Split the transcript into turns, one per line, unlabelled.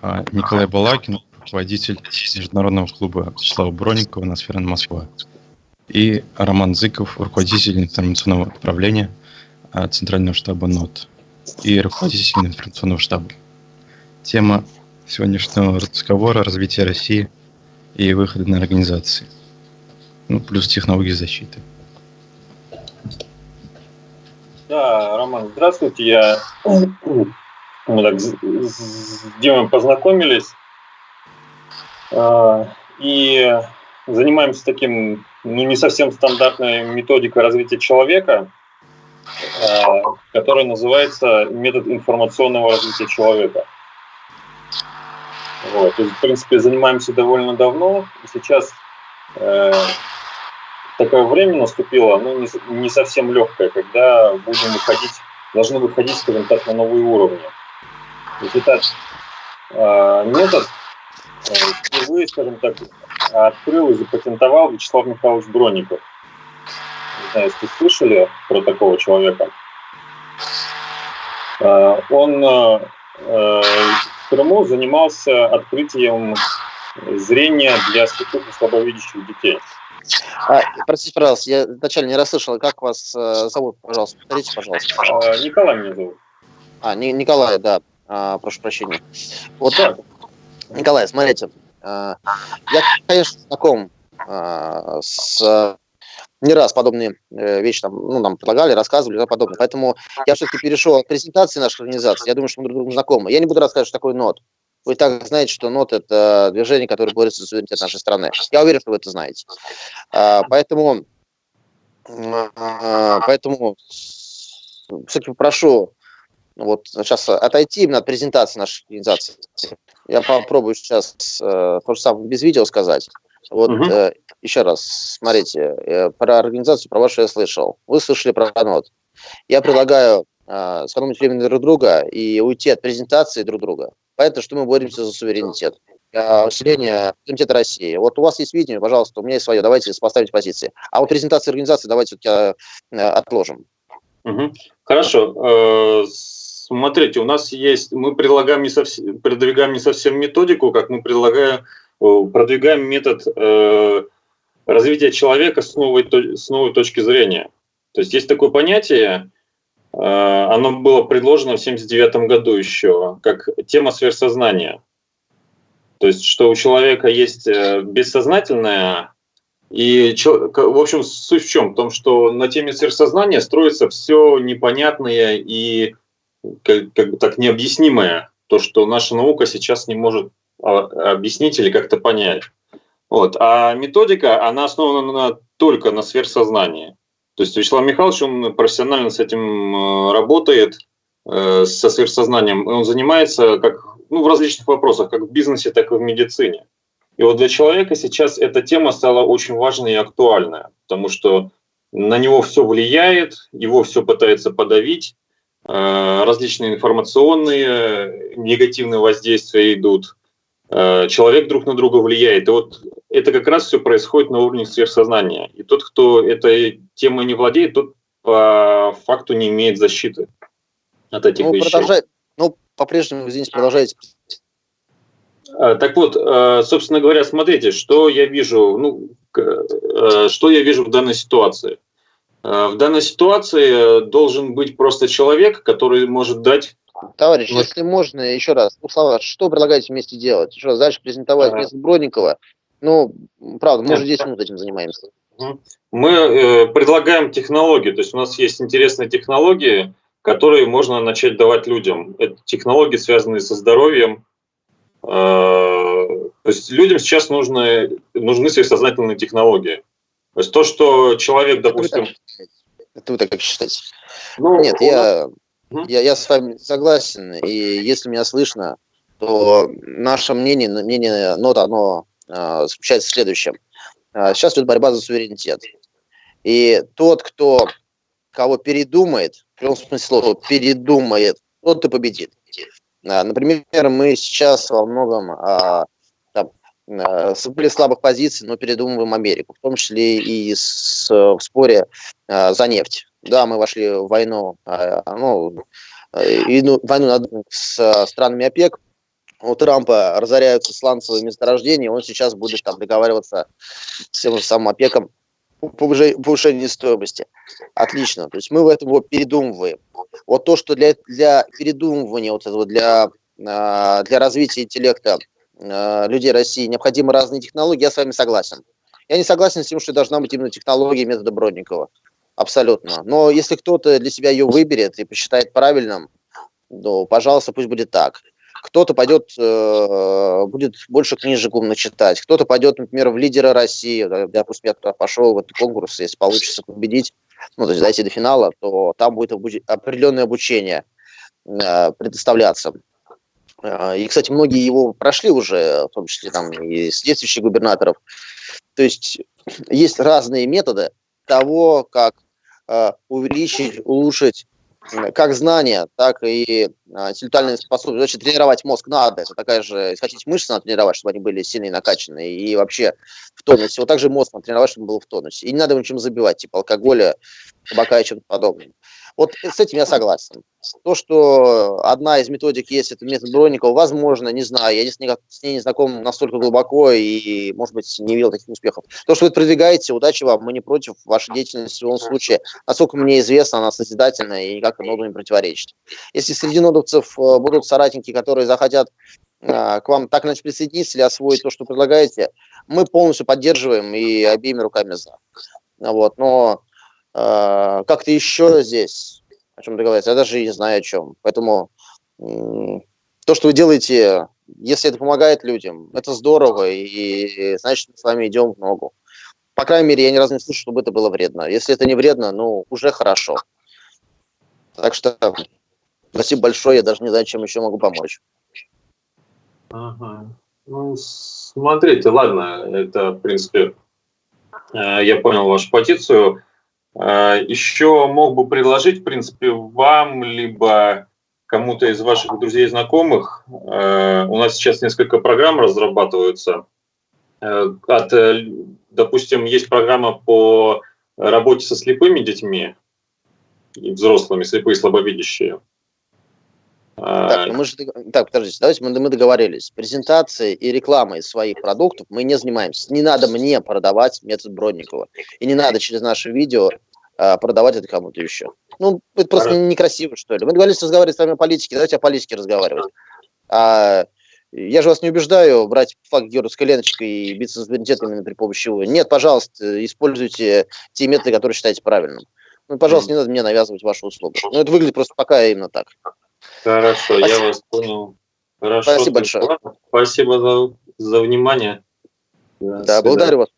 А, Николай Балакин, руководитель Международного клуба Слава Бронникова на Сферен Москва. И Роман Зыков, руководитель информационного управления а, Центрального штаба НОТ и руководитель информационного штаба. Тема сегодняшнего разговора – развитие России и выходы на организации. Ну, плюс технологии защиты.
Да, Роман, здравствуйте. Я мы так с, с Димой познакомились э, и занимаемся таким, ну, не совсем стандартной методикой развития человека, э, которая называется метод информационного развития человека. Вот, то есть, в принципе, занимаемся довольно давно, сейчас э, такое время наступило, ну, не, не совсем легкое, когда будем выходить, должны выходить, скажем так, на новые уровни. Этот э, метод э, впервые, скажем так, открыл и запатентовал Вячеслав Михайлович Бронников. Не знаю, если слышали про такого человека. Э, он э, в Крыму занимался открытием зрения для слепых и слабовидящих детей.
А, простите, пожалуйста, я вначале не расслышал, как вас э, зовут, пожалуйста, повторите, пожалуйста.
А, Николай меня зовут.
А, Николай, да. А, прошу прощения. Вот. Николай, смотрите, а, я, конечно, знаком а, с не раз подобные э, вещи там, ну, нам предлагали, рассказывали и подобное. Поэтому я все-таки перешел от презентации нашей организации. Я думаю, что мы друг другу знакомы. Я не буду рассказывать, что такое НОТ. Вы так знаете, что НОТ – это движение, которое борется за суверенитет нашей страны. Я уверен, что вы это знаете. Поэтому, поэтому все-таки прошу вот сейчас отойти именно от презентации нашей организации. Я попробую сейчас э, то же самое без видео сказать. Вот угу. э, еще раз, смотрите, э, про организацию, про вашу я слышал. Вы слышали про НОТ. Я предлагаю э, сэкономить время друг друга и уйти от презентации друг друга. Понятно, что мы боремся за суверенитет, усиление суверенитета России. Вот у вас есть видео, пожалуйста, у меня есть свое, давайте поставить позиции. А вот презентацию организации давайте все-таки э, отложим.
Угу. Хорошо. Смотрите, у нас есть, мы предлагаем не совсем, продвигаем не совсем методику, как мы предлагаем, продвигаем метод э, развития человека с новой, с новой точки зрения. То есть есть такое понятие, э, оно было предложено в 1979 году еще, как тема сверхсознания. То есть, что у человека есть э, бессознательное, и, в общем, суть в чем? В том, что на теме сверхсознания строится все непонятное и как, как так необъяснимое, то, что наша наука сейчас не может а, объяснить или как-то понять. Вот. А методика, она основана на, только на сверхсознании. То есть Вячеслав Михайлович, он профессионально с этим э, работает, э, со сверхсознанием. Он занимается как, ну, в различных вопросах, как в бизнесе, так и в медицине. И вот для человека сейчас эта тема стала очень важной и актуальной, потому что на него все влияет, его все пытается подавить, различные информационные негативные воздействия идут, э, человек друг на друга влияет. И вот это как раз все происходит на уровне сверхсознания. И тот, кто этой темой не владеет, тот по факту не имеет защиты от этих ну, вещей. Продолжай,
ну, по-прежнему, извините, продолжайте.
Э, так вот, собственно говоря, смотрите, что я вижу, ну, что я вижу в данной ситуации. Э, в данной ситуации должен быть просто человек, который может дать...
Товарищ, вот. если можно, еще раз, ну, слова, что предлагаете вместе делать? Еще раз, дальше презентовать ага. метод Бродникова. Ну, правда, мы уже 10 минут этим занимаемся.
Мы э, предлагаем технологии, то есть у нас есть интересные технологии, которые можно начать давать людям. Это технологии, связанные со здоровьем. Э, то есть людям сейчас нужны, нужны сверхсознательные технологии. То есть то, что человек, допустим...
Это вы так как считаете? Ну, Нет, я, я, я с вами согласен, и если меня слышно, то наше мнение, мнение нота, оно э, заключается в следующем. Э, сейчас идет борьба за суверенитет. И тот, кто кого передумает, в прямом смысле слова, передумает, тот и победит. Э, например, мы сейчас во многом Э, с более слабых позиций, но передумываем Америку, в том числе и с, в споре э, за нефть. Да, мы вошли в войну, э, ну, войну с странами ОПЕК, у Трампа разоряются сланцевые месторождения, он сейчас будет там договариваться с тем же самым ОПЕКом по стоимости. Отлично. То есть мы в этом вот передумываем. Вот то, что для, для передумывания, вот этого, для, для развития интеллекта людей России необходимы разные технологии, я с вами согласен. Я не согласен с тем, что должна быть именно технология метода Бродникова. Абсолютно. Но если кто-то для себя ее выберет и посчитает правильным, то, пожалуйста, пусть будет так. Кто-то пойдет, э, будет больше книжек умно читать, кто-то пойдет, например, в лидеры России, допустим, я туда пошел в этот конкурс, если получится победить, ну, то есть дойти до финала, то там будет обуч... определенное обучение э, предоставляться. Э, и, кстати, многие его прошли уже, в том числе там и действующих губернаторов. То есть есть разные методы того, как э, увеличить, улучшить как знания, так и а, интеллектуальные способности. Значит, тренировать мозг надо. Это такая же, если хотите, мышцы надо тренировать, чтобы они были сильные, накачанные и вообще в тонусе. Вот также мозг надо тренировать, чтобы он был в тонусе. И не надо его ничем забивать, типа алкоголя, табака и чем-то подобным. Вот с этим я согласен. То, что одна из методик есть, это метод Бронникова, возможно, не знаю, я с ней, с ней не знаком настолько глубоко и, может быть, не видел таких успехов. То, что вы продвигаете, удачи вам, мы не против вашей деятельности в любом случае. Насколько мне известно, она созидательная и никак ноду не противоречит. Если среди нодовцев э, будут соратники, которые захотят э, к вам так иначе присоединиться или освоить то, что предлагаете, мы полностью поддерживаем и обеими руками за. Вот, но как-то еще здесь о чем договориться, я даже не знаю о чем. Поэтому то, что вы делаете, если это помогает людям, это здорово, и значит, мы с вами идем в ногу. По крайней мере, я ни разу не слышу, чтобы это было вредно. Если это не вредно, ну, уже хорошо. Так что спасибо большое, я даже не знаю, чем еще могу помочь.
Ага. Ну, смотрите, ладно, это, в принципе, э, я понял вашу позицию. А, Еще мог бы предложить, в принципе, вам, либо кому-то из ваших друзей и знакомых. А, у нас сейчас несколько программ разрабатываются. А, от, э, допустим, есть программа по работе со слепыми детьми и взрослыми, слепые и слабовидящие.
Так, ну мы же, так, подождите, давайте мы, мы договорились. Презентацией и рекламой своих продуктов мы не занимаемся. Не надо мне продавать метод Бродникова. И не надо через наше видео а, продавать это кому-то еще. Ну, это просто Хорошо. некрасиво, что ли. Мы договорились разговаривать с вами о политике, давайте о политике разговаривать. А, я же вас не убеждаю брать факт георгиевской леночкой и биться с суверенитетом при помощи его. Нет, пожалуйста, используйте те методы, которые считаете правильным. Ну, пожалуйста, не надо мне навязывать вашу услугу. Ну, это выглядит просто пока именно так.
Хорошо, Спасибо. я вас понял. Хорошо,
Спасибо большое.
Спасибо за, за внимание.
Да, да благодарю вас.